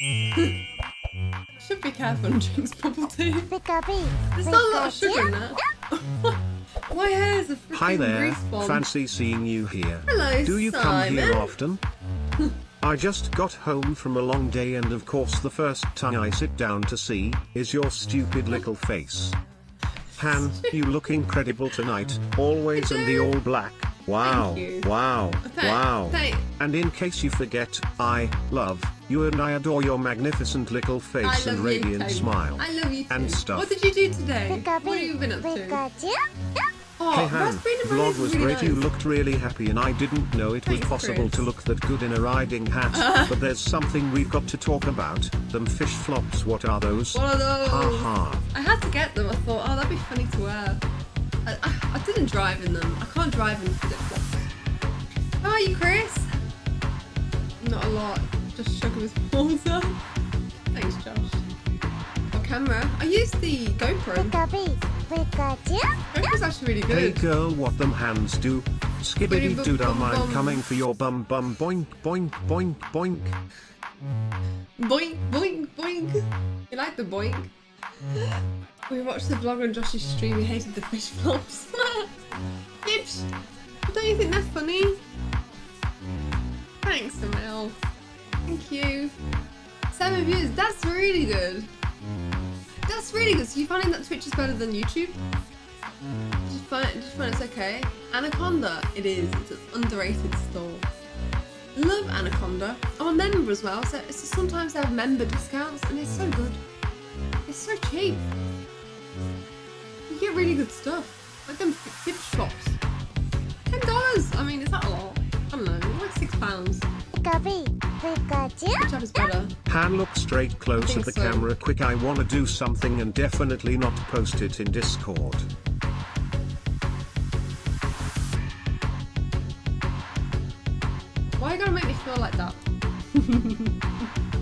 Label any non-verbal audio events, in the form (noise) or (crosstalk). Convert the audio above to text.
Should be careful when drinks bubble tea. Pikachu. There's not a lot of sugar in that. (laughs) My hair's a freaking Hi there, grease fancy seeing you here. Hello, Do you come here often? (laughs) I just got home from a long day and of course the first time I sit down to see, is your stupid little face. Han, (laughs) you look incredible tonight, always in the all black. Wow, you. wow, Thank- wow. thank- And in case you forget, I love you and I adore your magnificent little face and radiant too. smile. I love you too. and stuff. What did you do today? Pikachu. What have you been up to? Oh, Hey Han, raspberry vlog was really great. You looked really happy, and I didn't know it was possible Chris. to look that good in a riding hat. (laughs) but there's something we've got to talk about. Them fish flops. What are those? What are those? Ha ha. I had to get them. I thought, oh, that'd be funny to wear. I, I, I didn't drive in them. I can't drive in flip flops. How are you, Chris? Not a lot. Just shugging his balls up. Thanks, Josh. What camera? I used the GoPro. Pikachu. Pikachu. GoPro's actually really good. Hey girl, what them hands do? Skibbity doo dah, Bum, bum, I'm coming for your bum bum boink boink boink boink. Boink, boink, boink. You like the boink? (gasps) We watched the vlog on Josh's stream. He hated the fish flops. (laughs) Yips. Don't you think that's funny? Thanks, Emil. Thank you. Seven views. That's really good. That's really good. So you finding that Twitch is better than YouTube? Just find, just find it's okay. Anaconda. It is. It's an underrated store. Love Anaconda. I'm a member as well, so it's sometimes they have member discounts, and it's so good. It's so cheap. You get really good stuff, like them fish flops. Ten dollars. I mean, is that a lot? I don't know, like six pounds. Pikachu. Pikachu. Which app is better? Han, look straight close think at the so. camera quick. I wanna do something and definitely not post it in Discord. Why you gotta make me feel like that? (laughs)